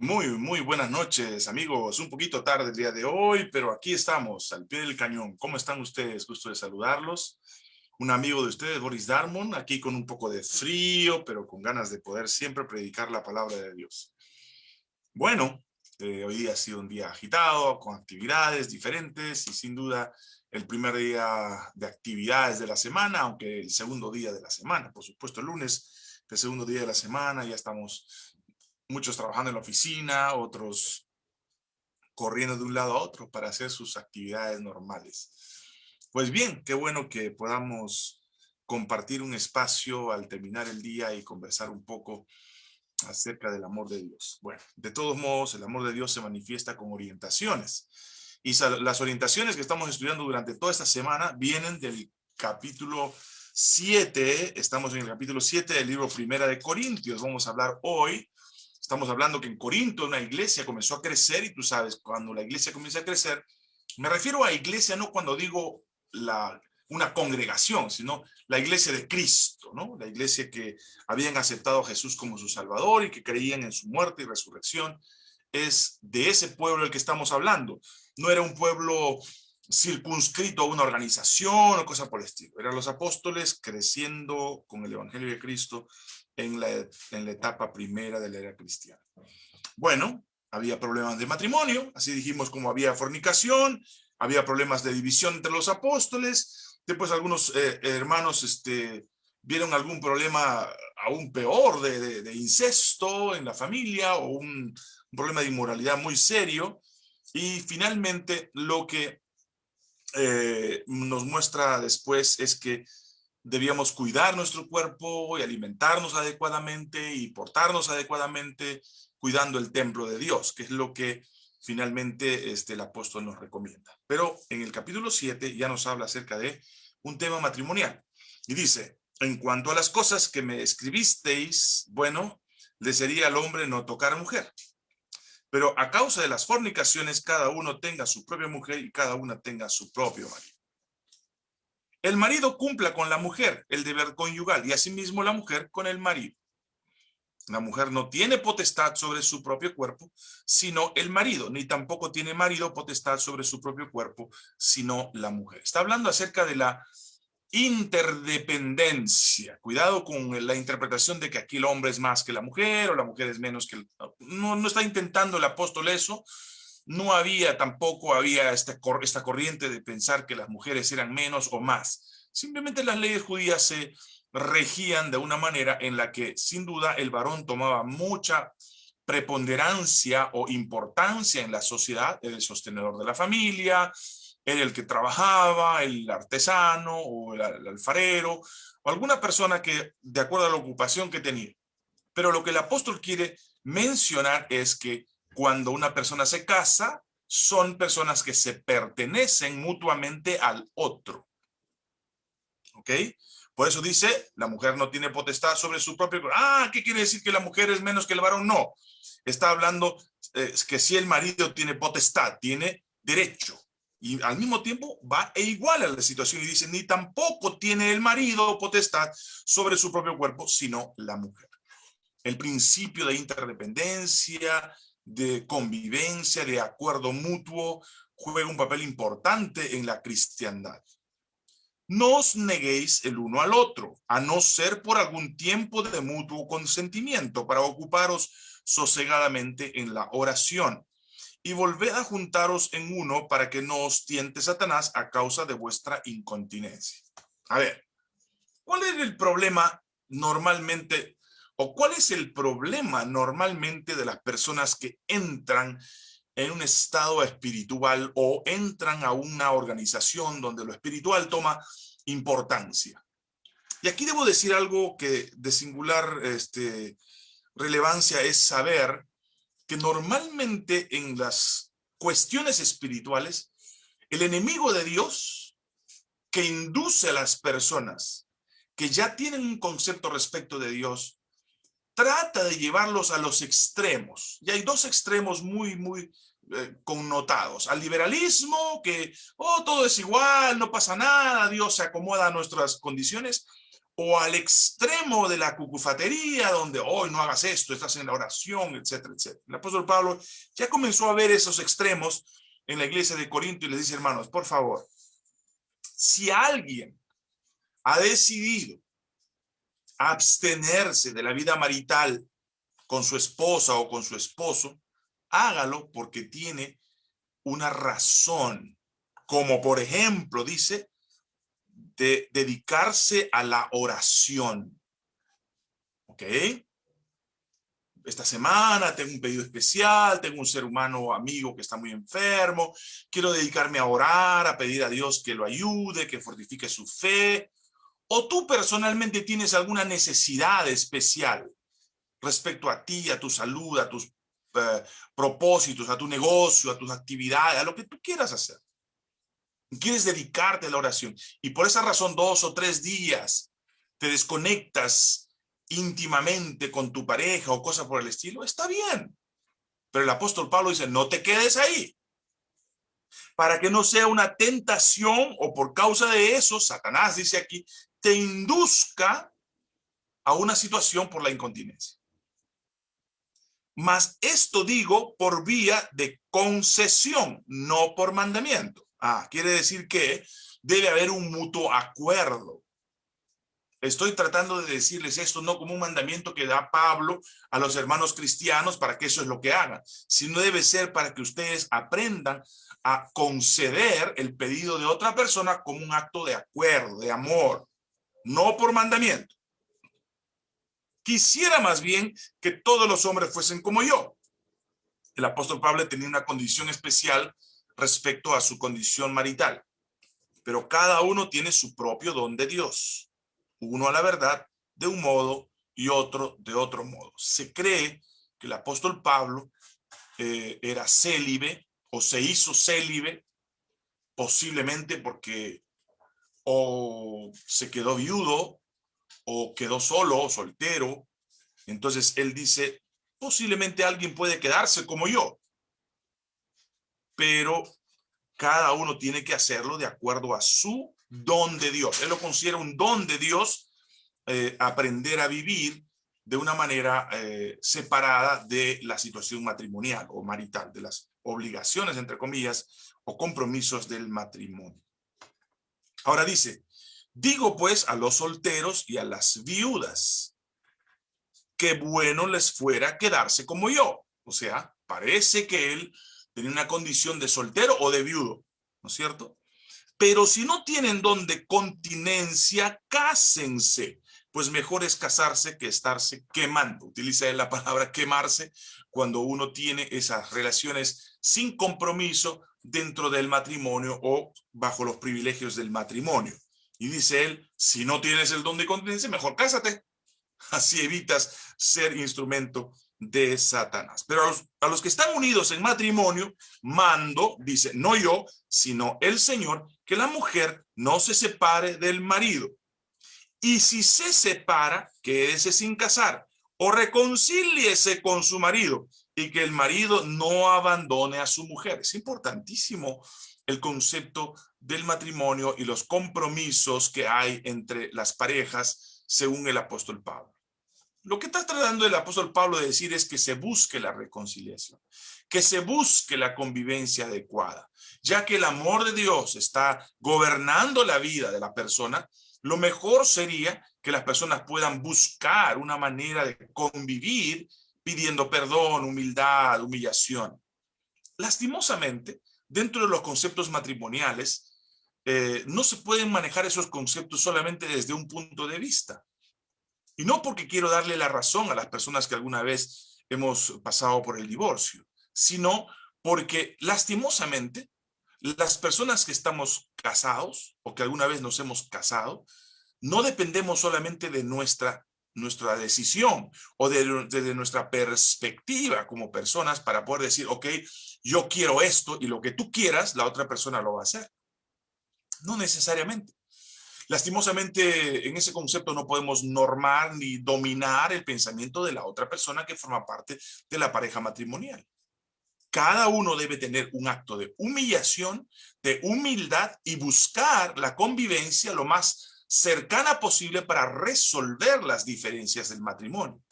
Muy, muy buenas noches, amigos. Un poquito tarde el día de hoy, pero aquí estamos, al pie del cañón. ¿Cómo están ustedes? Gusto de saludarlos. Un amigo de ustedes, Boris Darmon, aquí con un poco de frío, pero con ganas de poder siempre predicar la palabra de Dios. Bueno, eh, hoy día ha sido un día agitado, con actividades diferentes y sin duda el primer día de actividades de la semana, aunque el segundo día de la semana, por supuesto el lunes, el segundo día de la semana, ya estamos muchos trabajando en la oficina, otros corriendo de un lado a otro para hacer sus actividades normales. Pues bien, qué bueno que podamos compartir un espacio al terminar el día y conversar un poco acerca del amor de Dios. Bueno, de todos modos, el amor de Dios se manifiesta con orientaciones. Y las orientaciones que estamos estudiando durante toda esta semana vienen del capítulo 7, estamos en el capítulo 7 del libro Primera de Corintios. Vamos a hablar hoy Estamos hablando que en Corinto una iglesia comenzó a crecer y tú sabes, cuando la iglesia comienza a crecer, me refiero a iglesia no cuando digo la, una congregación, sino la iglesia de Cristo, ¿no? La iglesia que habían aceptado a Jesús como su Salvador y que creían en su muerte y resurrección. Es de ese pueblo el que estamos hablando. No era un pueblo circunscrito a una organización o cosa por el estilo. Eran los apóstoles creciendo con el Evangelio de Cristo en la, en la etapa primera de la era cristiana. Bueno, había problemas de matrimonio, así dijimos como había fornicación, había problemas de división entre los apóstoles, después algunos eh, hermanos este, vieron algún problema aún peor de, incesto en la familia o un, un, problema de inmoralidad muy serio, y finalmente lo que eh, nos muestra después es que debíamos cuidar nuestro cuerpo y alimentarnos adecuadamente y portarnos adecuadamente cuidando el templo de Dios, que es lo que finalmente este, el apóstol nos recomienda. Pero en el capítulo 7 ya nos habla acerca de un tema matrimonial. Y dice, en cuanto a las cosas que me escribisteis, bueno, le sería al hombre no tocar a mujer. Pero a causa de las fornicaciones, cada uno tenga su propia mujer y cada una tenga su propio marido. El marido cumpla con la mujer el deber conyugal y asimismo la mujer con el marido. La mujer no tiene potestad sobre su propio cuerpo, sino el marido, ni tampoco tiene marido potestad sobre su propio cuerpo, sino la mujer. Está hablando acerca de la interdependencia. Cuidado con la interpretación de que aquí el hombre es más que la mujer o la mujer es menos que el... No, no está intentando el apóstol eso, no había tampoco, había esta, esta corriente de pensar que las mujeres eran menos o más. Simplemente las leyes judías se regían de una manera en la que sin duda el varón tomaba mucha preponderancia o importancia en la sociedad, el sostenedor de la familia, era el que trabajaba, el artesano o el alfarero, o alguna persona que de acuerdo a la ocupación que tenía. Pero lo que el apóstol quiere mencionar es que cuando una persona se casa, son personas que se pertenecen mutuamente al otro. ¿Ok? Por eso dice, la mujer no tiene potestad sobre su propio... Ah, ¿qué quiere decir que la mujer es menos que el varón? No. Está hablando eh, que si el marido tiene potestad, tiene derecho. Y al mismo tiempo va e igual a la situación y dice, ni tampoco tiene el marido potestad sobre su propio cuerpo, sino la mujer. El principio de interdependencia, de convivencia, de acuerdo mutuo, juega un papel importante en la cristiandad. No os neguéis el uno al otro, a no ser por algún tiempo de mutuo consentimiento, para ocuparos sosegadamente en la oración. Y volved a juntaros en uno para que no os tiente Satanás a causa de vuestra incontinencia. A ver, ¿cuál es el problema normalmente ¿O cuál es el problema normalmente de las personas que entran en un estado espiritual o entran a una organización donde lo espiritual toma importancia? Y aquí debo decir algo que de singular este, relevancia es saber que normalmente en las cuestiones espirituales, el enemigo de Dios que induce a las personas que ya tienen un concepto respecto de Dios, trata de llevarlos a los extremos. Y hay dos extremos muy, muy eh, connotados. Al liberalismo, que oh, todo es igual, no pasa nada, Dios se acomoda a nuestras condiciones. o al extremo de la cucufatería, donde hoy no hagas esto, estás en la oración, etcétera, etcétera. El apóstol Pablo ya comenzó a ver esos extremos en la iglesia de Corinto y les dice, hermanos, por favor, si alguien ha decidido abstenerse de la vida marital con su esposa o con su esposo, hágalo porque tiene una razón, como por ejemplo, dice, de dedicarse a la oración. ¿Ok? Esta semana tengo un pedido especial, tengo un ser humano amigo que está muy enfermo, quiero dedicarme a orar, a pedir a Dios que lo ayude, que fortifique su fe. O tú personalmente tienes alguna necesidad especial respecto a ti, a tu salud, a tus eh, propósitos, a tu negocio, a tus actividades, a lo que tú quieras hacer. Quieres dedicarte a la oración y por esa razón dos o tres días te desconectas íntimamente con tu pareja o cosas por el estilo, está bien. Pero el apóstol Pablo dice, no te quedes ahí. Para que no sea una tentación o por causa de eso, Satanás dice aquí, te induzca a una situación por la incontinencia. Mas esto digo por vía de concesión, no por mandamiento. Ah, quiere decir que debe haber un mutuo acuerdo. Estoy tratando de decirles esto no como un mandamiento que da Pablo a los hermanos cristianos para que eso es lo que hagan, sino debe ser para que ustedes aprendan a conceder el pedido de otra persona como un acto de acuerdo, de amor, no por mandamiento. Quisiera más bien que todos los hombres fuesen como yo. El apóstol Pablo tenía una condición especial respecto a su condición marital. Pero cada uno tiene su propio don de Dios. Uno a la verdad de un modo y otro de otro modo. Se cree que el apóstol Pablo eh, era célibe o se hizo célibe posiblemente porque o se quedó viudo o quedó solo, soltero. Entonces él dice, posiblemente alguien puede quedarse como yo pero cada uno tiene que hacerlo de acuerdo a su don de Dios. Él lo considera un don de Dios, eh, aprender a vivir de una manera eh, separada de la situación matrimonial o marital, de las obligaciones, entre comillas, o compromisos del matrimonio. Ahora dice, digo pues a los solteros y a las viudas, que bueno les fuera quedarse como yo. O sea, parece que él tienen una condición de soltero o de viudo, ¿no es cierto? Pero si no tienen don de continencia, cásense, pues mejor es casarse que estarse quemando. Utiliza la palabra quemarse cuando uno tiene esas relaciones sin compromiso dentro del matrimonio o bajo los privilegios del matrimonio. Y dice él, si no tienes el don de continencia, mejor cásate. Así evitas ser instrumento de Satanás. Pero a los, que están unidos en matrimonio, mando, dice, no yo, sino el Señor, que la mujer no se separe del marido. Y si se separa, quédese sin casar o reconcíliese con su marido y que el marido no abandone a su mujer. Es importantísimo el concepto del matrimonio y los compromisos que hay entre las parejas según el apóstol Pablo. Lo que está tratando el apóstol Pablo de decir es que se busque la reconciliación, que se busque la convivencia adecuada, ya que el amor de Dios está gobernando la vida de la persona, lo mejor sería que las personas puedan buscar una manera de convivir pidiendo perdón, humildad, humillación. Lastimosamente, dentro de los conceptos matrimoniales, eh, no se pueden manejar esos conceptos solamente desde un punto de vista. Y no porque quiero darle la razón a las personas que alguna vez hemos pasado por el divorcio, sino porque lastimosamente las personas que estamos casados o que alguna vez nos hemos casado, no dependemos solamente de nuestra, nuestra decisión o de, de, nuestra perspectiva como personas para poder decir, ok, yo quiero esto y lo que tú quieras, la otra persona lo va a hacer. No necesariamente. Lastimosamente, en ese concepto no podemos normar ni dominar el pensamiento de la otra persona que forma parte de la pareja matrimonial. Cada uno debe tener un acto de humillación, de humildad y buscar la convivencia lo más cercana posible para resolver las diferencias del matrimonio.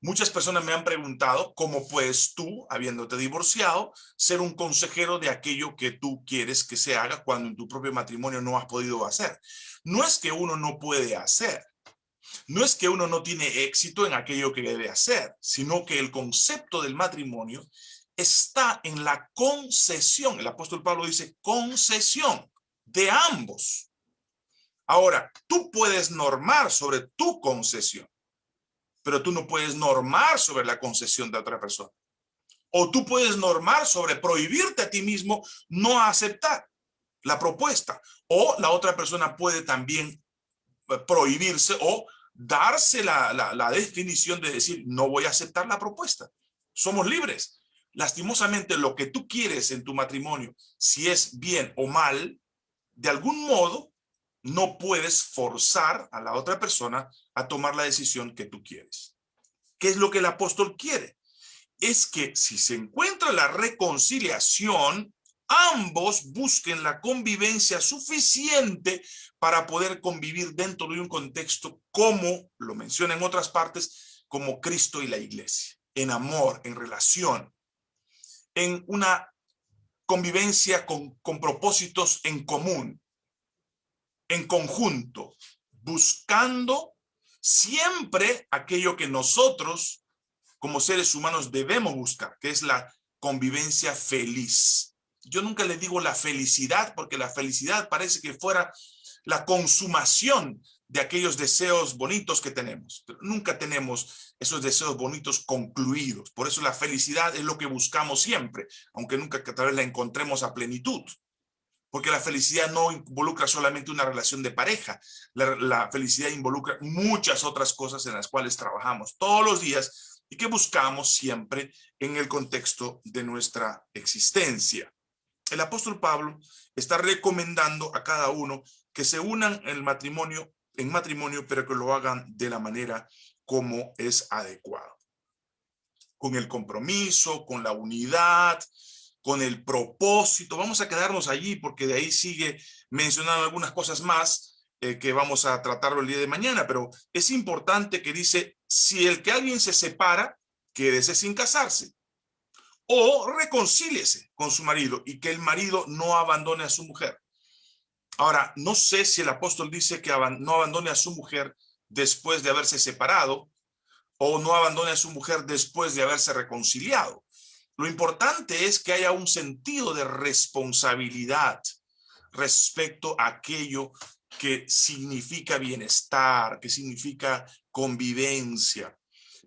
Muchas personas me han preguntado cómo puedes tú, habiéndote divorciado, ser un consejero de aquello que tú quieres que se haga cuando en tu propio matrimonio no has podido hacer. No es que uno no puede hacer, no es que uno no tiene éxito en aquello que debe hacer, sino que el concepto del matrimonio está en la concesión. El apóstol Pablo dice concesión de ambos. Ahora, tú puedes normar sobre tu concesión, pero tú no puedes normar sobre la concesión de otra persona. O tú puedes normar sobre prohibirte a ti mismo no aceptar la propuesta. O la otra persona puede también eh, prohibirse o darse la, la, definición de decir, no voy a aceptar la propuesta. Somos libres. Lastimosamente, lo que tú quieres en tu matrimonio, si es bien o mal, de algún modo, no puedes forzar a la otra persona a tomar la decisión que tú quieres. ¿Qué es lo que el apóstol quiere? Es que si se encuentra la reconciliación, ambos busquen la convivencia suficiente para poder convivir dentro de un contexto como, lo menciona en otras partes, como Cristo y la iglesia, en amor, en relación, en una convivencia con, con propósitos en común, en conjunto, buscando siempre aquello que nosotros como seres humanos debemos buscar, que es la convivencia feliz, yo nunca le digo la felicidad, porque la felicidad parece que fuera la consumación de aquellos deseos bonitos que tenemos. Pero nunca tenemos esos deseos bonitos concluidos. Por eso la felicidad es lo que buscamos siempre, aunque nunca tal vez la encontremos a plenitud. Porque la felicidad no involucra solamente una relación de pareja. La, felicidad involucra muchas otras cosas en las cuales trabajamos todos los días y que buscamos siempre en el contexto de nuestra existencia el apóstol Pablo está recomendando a cada uno que se unan en matrimonio, en matrimonio, pero que lo hagan de la manera como es adecuado. Con el compromiso, con la unidad, con el propósito. Vamos a quedarnos allí porque de ahí sigue mencionando algunas cosas más eh, que vamos a tratarlo el día de mañana, pero es importante que dice, si el que alguien se separa, quédese sin casarse o reconcíliese con su marido y que el marido no abandone a su mujer. Ahora, no sé si el apóstol dice que no abandone a su mujer después de haberse separado o no abandone a su mujer después de haberse reconciliado. Lo importante es que haya un sentido de responsabilidad respecto a aquello que significa bienestar, que significa convivencia.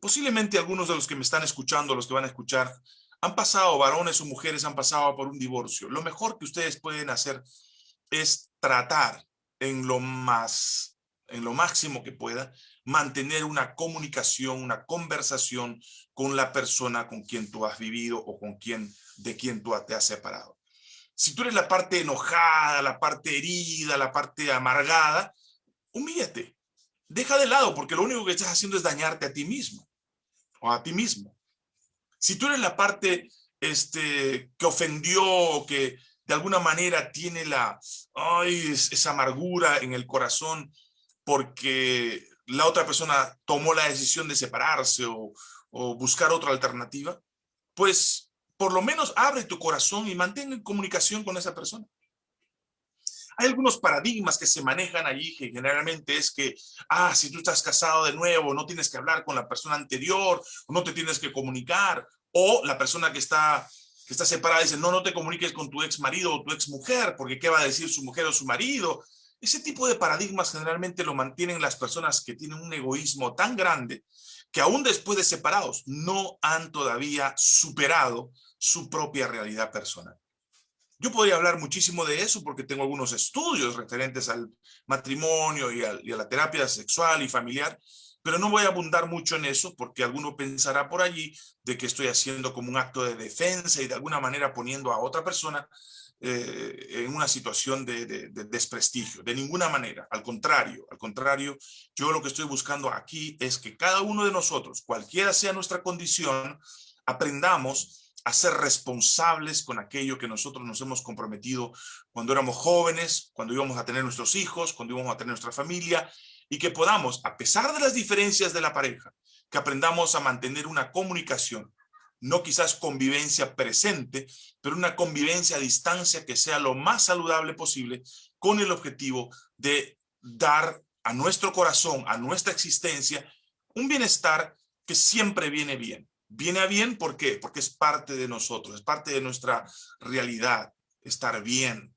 Posiblemente algunos de los que me están escuchando, los que van a escuchar, han pasado, varones o mujeres han pasado por un divorcio. Lo mejor que ustedes pueden hacer es tratar en lo más, en lo máximo que pueda, mantener una comunicación, una conversación con la persona con quien tú has vivido o con quien, de quien tú te has separado. Si tú eres la parte enojada, la parte herida, la parte amargada, humíllate. Deja de lado porque lo único que estás haciendo es dañarte a ti mismo o a ti mismo. Si tú eres la parte este, que ofendió, que de alguna manera tiene la, esa amargura en el corazón porque la otra persona tomó la decisión de separarse o, buscar otra alternativa, pues por lo menos abre tu corazón y mantén en comunicación con esa persona. Hay algunos paradigmas que se manejan allí que generalmente es que, ah, si tú estás casado de nuevo, no tienes que hablar con la persona anterior, no te tienes que comunicar, o la persona que está, que está separada dice, no, no te comuniques con tu ex marido o tu ex mujer, porque qué va a decir su mujer o su marido. Ese tipo de paradigmas generalmente lo mantienen las personas que tienen un egoísmo tan grande que aún después de separados no han todavía superado su propia realidad personal. Yo podría hablar muchísimo de eso porque tengo algunos estudios referentes al matrimonio y a, la terapia sexual y familiar, pero no voy a abundar mucho en eso porque alguno pensará por allí de que estoy haciendo como un acto de defensa y de alguna manera poniendo a otra persona eh, en una situación de, de, desprestigio, de ninguna manera, al contrario, al contrario, yo lo que estoy buscando aquí es que cada uno de nosotros, cualquiera sea nuestra condición, aprendamos a ser responsables con aquello que nosotros nos hemos comprometido cuando éramos jóvenes, cuando íbamos a tener nuestros hijos, cuando íbamos a tener nuestra familia, y que podamos, a pesar de las diferencias de la pareja, que aprendamos a mantener una comunicación, no quizás convivencia presente, pero una convivencia a distancia que sea lo más saludable posible, con el objetivo de dar a nuestro corazón, a nuestra existencia, un bienestar que siempre viene bien. Viene a bien, ¿por qué? Porque es parte de nosotros, es parte de nuestra realidad, estar bien,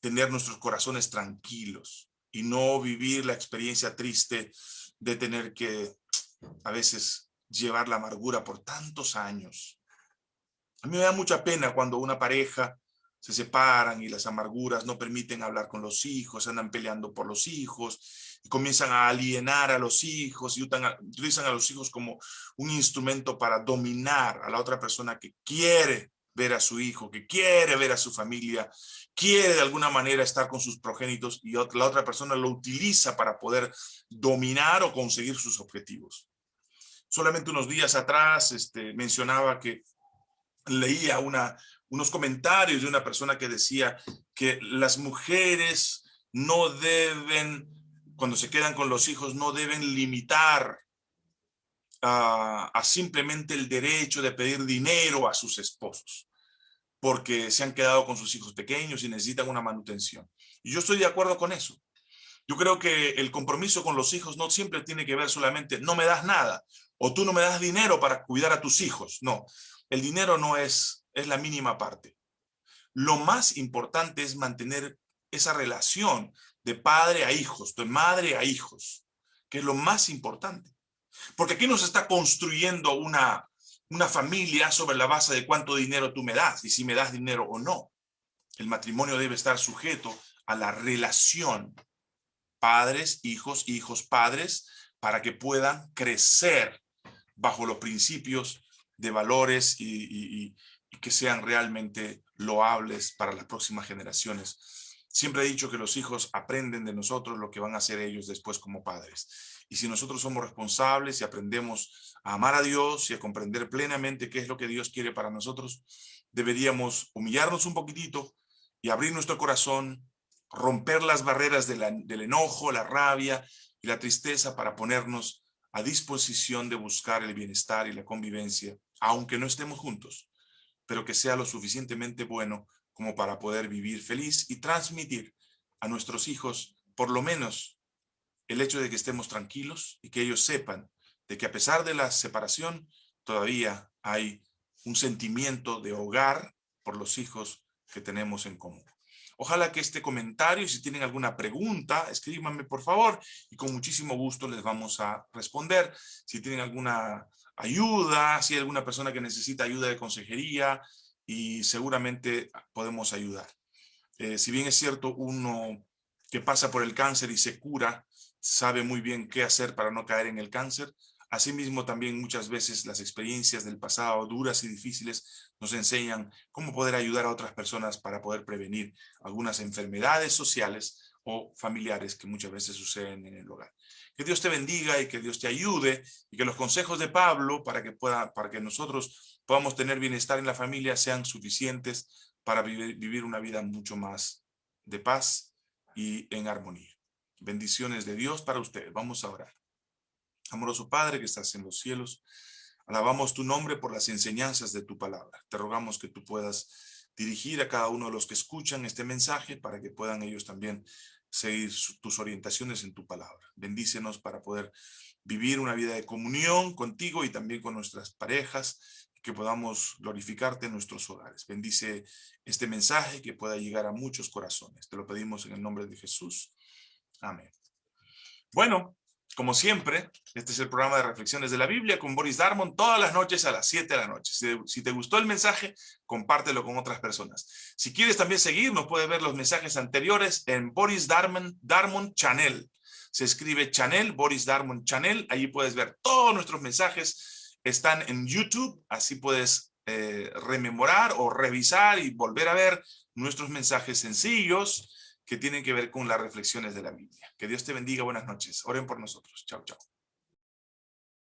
tener nuestros corazones tranquilos y no vivir la experiencia triste de tener que a veces llevar la amargura por tantos años. A mí me da mucha pena cuando una pareja se separan y las amarguras no permiten hablar con los hijos, andan peleando por los hijos, y comienzan a alienar a los hijos y utilizan a los hijos como un instrumento para dominar a la otra persona que quiere ver a su hijo, que quiere ver a su familia, quiere de alguna manera estar con sus progénitos y la otra persona lo utiliza para poder dominar o conseguir sus objetivos. Solamente unos días atrás este, mencionaba que leía unos comentarios de una persona que decía que las mujeres no deben, cuando se quedan con los hijos, no deben limitar a, a, simplemente el derecho de pedir dinero a sus esposos, porque se han quedado con sus hijos pequeños y necesitan una manutención. Y yo estoy de acuerdo con eso. Yo creo que el compromiso con los hijos no siempre tiene que ver solamente, no me das nada, o tú no me das dinero para cuidar a tus hijos. No, el dinero no es es la mínima parte. Lo más importante es mantener esa relación de padre a hijos, de madre a hijos, que es lo más importante. Porque aquí nos está construyendo una, una familia sobre la base de cuánto dinero tú me das y si me das dinero o no. El matrimonio debe estar sujeto a la relación padres, hijos, hijos, padres, para que puedan crecer bajo los principios de valores y, que sean realmente loables para las próximas generaciones. Siempre he dicho que los hijos aprenden de nosotros lo que van a hacer ellos después como padres. Y si nosotros somos responsables y aprendemos a amar a Dios y a comprender plenamente qué es lo que Dios quiere para nosotros, deberíamos humillarnos un poquitito y abrir nuestro corazón, romper las barreras del enojo, la rabia y la tristeza para ponernos a disposición de buscar el bienestar y la convivencia, aunque no estemos juntos pero que sea lo suficientemente bueno como para poder vivir feliz y transmitir a nuestros hijos, por lo menos, el hecho de que estemos tranquilos y que ellos sepan de que a pesar de la separación, todavía hay un sentimiento de hogar por los hijos que tenemos en común. Ojalá que este comentario, si tienen alguna pregunta, escríbanme por favor y con muchísimo gusto les vamos a responder. Si tienen alguna ayuda, si hay alguna persona que necesita ayuda de consejería y seguramente podemos ayudar. Eh, si bien es cierto, uno que pasa por el cáncer y se cura, sabe muy bien qué hacer para no caer en el cáncer. Asimismo, también muchas veces las experiencias del pasado, duras y difíciles, nos enseñan cómo poder ayudar a otras personas para poder prevenir algunas enfermedades sociales o familiares que muchas veces suceden en el hogar. Que Dios te bendiga y que Dios te ayude y que los consejos de Pablo para que, pueda, para que nosotros podamos tener bienestar en la familia sean suficientes para vivir, vivir una vida mucho más de paz y en armonía. Bendiciones de Dios para ustedes. Vamos a orar. Amoroso Padre que estás en los cielos, alabamos tu nombre por las enseñanzas de tu palabra. Te rogamos que tú puedas dirigir a cada uno de los que escuchan este mensaje para que puedan ellos también seguir tus orientaciones en tu palabra. Bendícenos para poder vivir una vida de comunión contigo y también con nuestras parejas, que podamos glorificarte en nuestros hogares. Bendice este mensaje que pueda llegar a muchos corazones. Te lo pedimos en el nombre de Jesús. Amén. Bueno, como siempre, este es el programa de Reflexiones de la Biblia con Boris Darmon todas las noches a las 7 de la noche. Si, te gustó el mensaje, compártelo con otras personas. Si quieres también seguirnos, puedes ver los mensajes anteriores en Boris Darmon, Darmon Channel. Se escribe Channel, Boris Darmon Channel. Allí puedes ver todos nuestros mensajes. Están en YouTube, así puedes eh, rememorar o revisar y volver a ver nuestros mensajes sencillos que tienen que ver con las reflexiones de la Biblia. Que Dios te bendiga. Buenas noches. Oren por nosotros. Chao, chao.